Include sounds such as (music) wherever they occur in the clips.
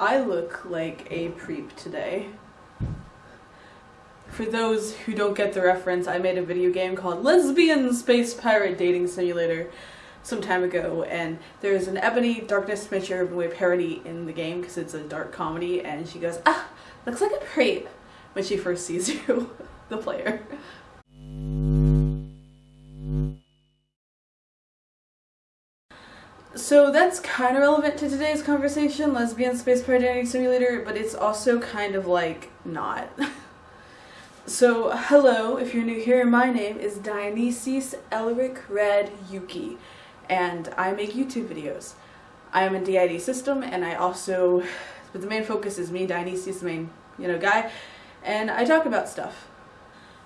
I look like a preep today. For those who don't get the reference, I made a video game called Lesbian Space Pirate Dating Simulator some time ago, and there's an Ebony Darkness Smitcher Urban parody in the game because it's a dark comedy, and she goes, ah, looks like a preep when she first sees (laughs) you, the player. So that's kind of relevant to today's conversation, lesbian space pirate dating simulator, but it's also kind of like not. (laughs) so hello, if you're new here, my name is Dionysus Elric Red Yuki, and I make YouTube videos. I am a DID system, and I also, but the main focus is me, Dionysus, the main, you know, guy, and I talk about stuff.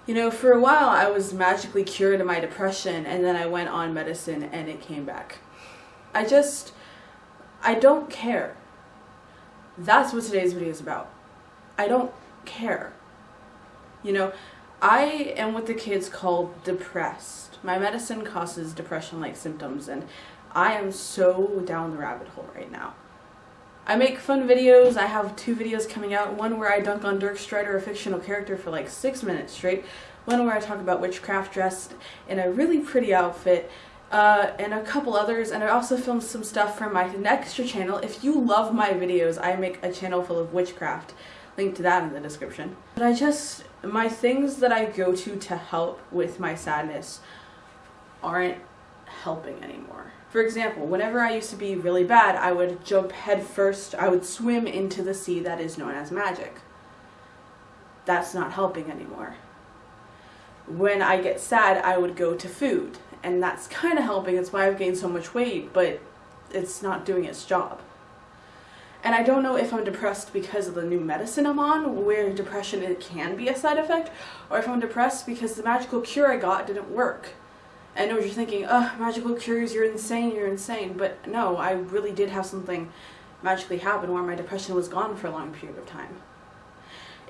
You know, for a while I was magically cured of my depression, and then I went on medicine and it came back. I just, I don't care. That's what today's video is about. I don't care. You know, I am what the kids call depressed. My medicine causes depression-like symptoms and I am so down the rabbit hole right now. I make fun videos. I have two videos coming out. One where I dunk on Dirk Strider, a fictional character, for like six minutes straight. One where I talk about witchcraft dressed in a really pretty outfit uh, and a couple others, and I also filmed some stuff for my Nextra channel. If you love my videos, I make a channel full of witchcraft. Link to that in the description. But I just, my things that I go to to help with my sadness aren't helping anymore. For example, whenever I used to be really bad, I would jump head first, I would swim into the sea that is known as magic. That's not helping anymore. When I get sad, I would go to food and that's kind of helping. It's why I've gained so much weight, but it's not doing its job. And I don't know if I'm depressed because of the new medicine I'm on, where depression it can be a side effect, or if I'm depressed because the magical cure I got didn't work. I know you're thinking, oh, magical cures, you're insane, you're insane. But no, I really did have something magically happen where my depression was gone for a long period of time.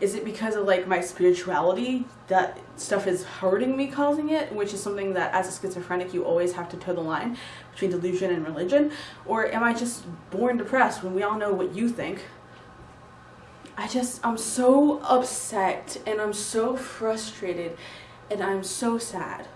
Is it because of like my spirituality that stuff is hurting me causing it, which is something that as a schizophrenic you always have to toe the line between delusion and religion? Or am I just born depressed when we all know what you think? I just, I'm so upset and I'm so frustrated and I'm so sad.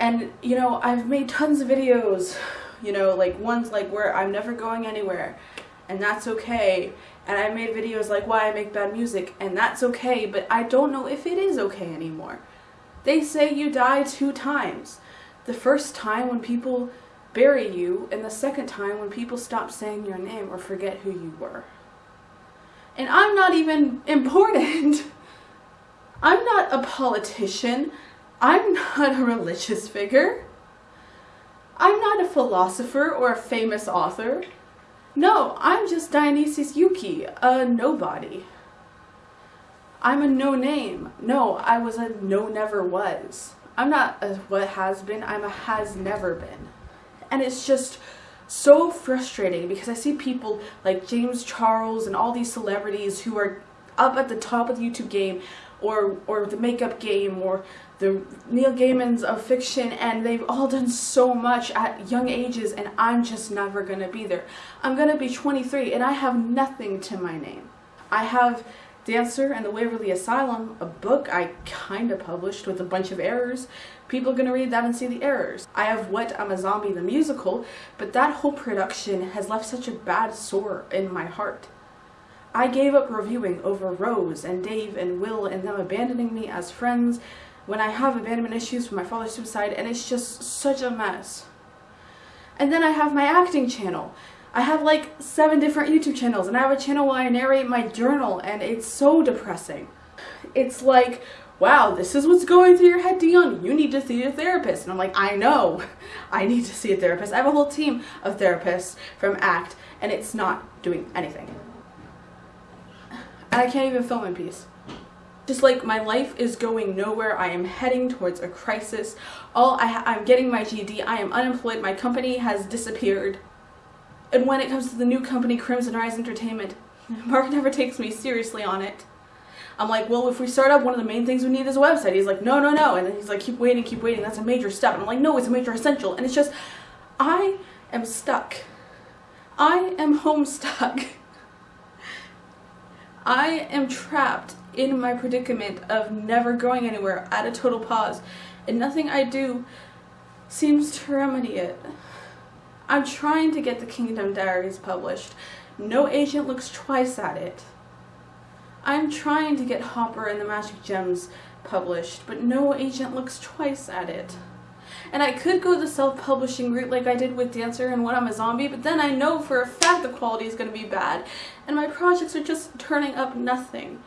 And, you know, I've made tons of videos, you know, like ones like where I'm never going anywhere and that's okay and I made videos like why I make bad music, and that's okay, but I don't know if it is okay anymore. They say you die two times. The first time when people bury you, and the second time when people stop saying your name or forget who you were. And I'm not even important. (laughs) I'm not a politician. I'm not a religious figure. I'm not a philosopher or a famous author. No, I'm just Dionysus Yuki, a nobody. I'm a no name. No, I was a no never was. I'm not a what has been, I'm a has never been. And it's just so frustrating because I see people like James Charles and all these celebrities who are up at the top of the YouTube game or or the makeup game or the Neil Gaiman's of fiction and they've all done so much at young ages and I'm just never to be there. I'm to be 23 and I have nothing to my name. I have Dancer and the Waverly Asylum, a book I kind of published with a bunch of errors. People are to read that and see the errors. I have What I'm a Zombie the musical, but that whole production has left such a bad sore in my heart. I gave up reviewing over Rose and Dave and Will and them abandoning me as friends when I have abandonment issues from my father's suicide and it's just such a mess. And then I have my acting channel. I have like seven different YouTube channels and I have a channel where I narrate my journal and it's so depressing. It's like, wow, this is what's going through your head, Dion. You need to see a therapist. And I'm like, I know, (laughs) I need to see a therapist. I have a whole team of therapists from ACT and it's not doing anything. I can't even film in peace. Just like my life is going nowhere, I am heading towards a crisis. All I I'm getting my GED, I am unemployed, my company has disappeared. And when it comes to the new company, Crimson Rise Entertainment, (laughs) Mark never takes me seriously on it. I'm like, well, if we start up, one of the main things we need is a website. He's like, no, no, no. And he's like, keep waiting, keep waiting. That's a major step. And I'm like, no, it's a major essential. And it's just, I am stuck. I am (laughs) home stuck. I am trapped in my predicament of never going anywhere at a total pause, and nothing I do seems to remedy it. I'm trying to get the Kingdom Diaries published. No agent looks twice at it. I'm trying to get Hopper and the Magic Gems published, but no agent looks twice at it. And I could go the self-publishing route like I did with Dancer and When I'm a Zombie, but then I know for a fact the quality is going to be bad, and my projects are just turning up nothing.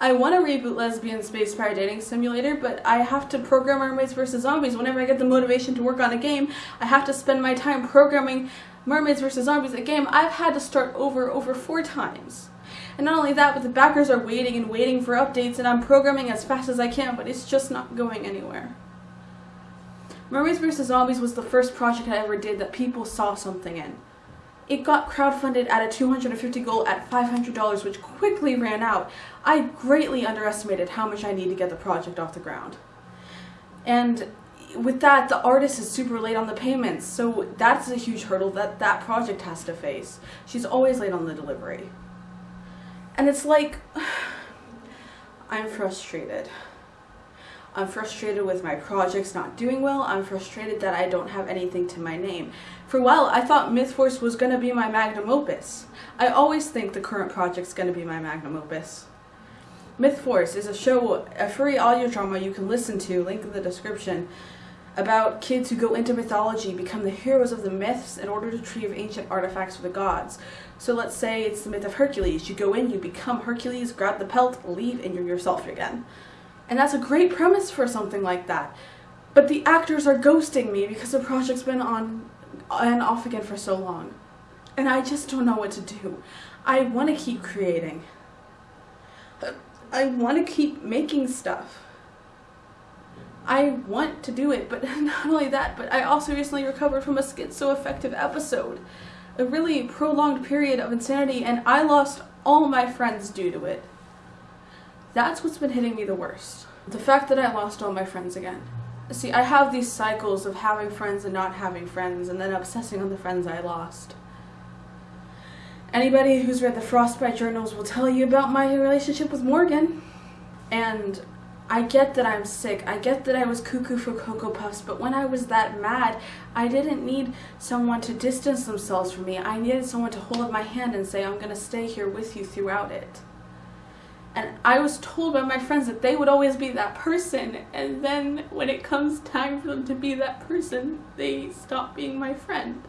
I want to reboot Lesbian Space Pirate Dating Simulator, but I have to program Mermaids vs. Zombies. Whenever I get the motivation to work on a game, I have to spend my time programming Mermaids vs. Zombies, a game I've had to start over over four times. And not only that, but the backers are waiting and waiting for updates, and I'm programming as fast as I can, but it's just not going anywhere. Mermaids vs. Zombies was the first project I ever did that people saw something in. It got crowdfunded at a 250 goal at $500, which quickly ran out. I greatly underestimated how much I need to get the project off the ground. And with that, the artist is super late on the payments, so that's a huge hurdle that that project has to face. She's always late on the delivery. And it's like, (sighs) I'm frustrated. I'm frustrated with my projects not doing well. I'm frustrated that I don't have anything to my name. For a while, I thought MythForce was going to be my magnum opus. I always think the current project's going to be my magnum opus. MythForce is a show, a free audio drama you can listen to, link in the description, about kids who go into mythology, become the heroes of the myths in order to retrieve ancient artifacts for the gods. So let's say it's the myth of Hercules. You go in, you become Hercules, grab the pelt, leave, and you're yourself again. And that's a great premise for something like that. But the actors are ghosting me because the project's been on and off again for so long. And I just don't know what to do. I want to keep creating. I want to keep making stuff. I want to do it, but (laughs) not only that, but I also recently recovered from a schizoaffective episode. A really prolonged period of insanity, and I lost all my friends due to it. That's what's been hitting me the worst. The fact that I lost all my friends again. See, I have these cycles of having friends and not having friends, and then obsessing on the friends I lost. Anybody who's read the Frostbite journals will tell you about my relationship with Morgan. And I get that I'm sick. I get that I was cuckoo for Cocoa Puffs, but when I was that mad, I didn't need someone to distance themselves from me. I needed someone to hold my hand and say, I'm going to stay here with you throughout it. And I was told by my friends that they would always be that person, and then when it comes time for them to be that person, they stop being my friend.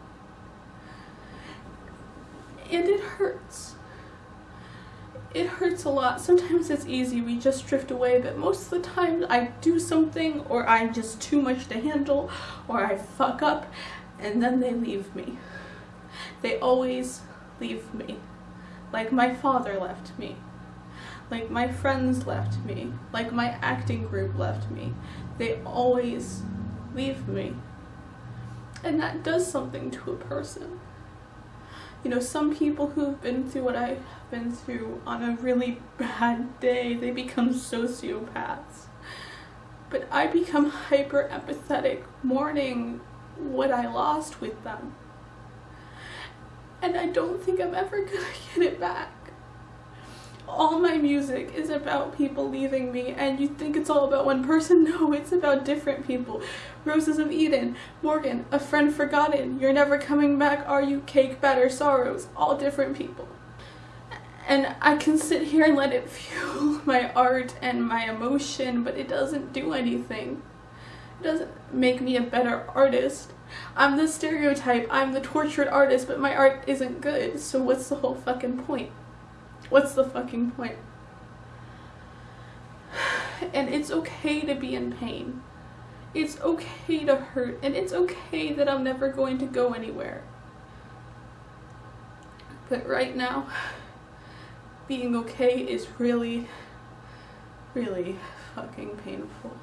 And it hurts. It hurts a lot. Sometimes it's easy, we just drift away, but most of the time I do something, or I'm just too much to handle, or I fuck up, and then they leave me. They always leave me. Like my father left me. Like my friends left me. Like my acting group left me. They always leave me. And that does something to a person. You know, some people who've been through what I've been through on a really bad day, they become sociopaths. But I become hyper empathetic mourning what I lost with them. And I don't think I'm ever gonna (laughs) get it back all my music is about people leaving me and you think it's all about one person? (laughs) No it's about different people. Roses of eden morgan a friend forgotten. You're never coming back are you? Cake batter sorrows all different people. And i can sit here and let it (laughs) fuel my art and my emotion but it doesn't do anything. It doesn't make me a better artist. I'm the stereotype. I'm the tortured artist but my art isn't good. So what's the whole fucking point What's the fucking point? And it's okay to be in pain. It's okay to hurt. And it's okay that I'm never going to go anywhere. But right now, being okay is really, really fucking painful.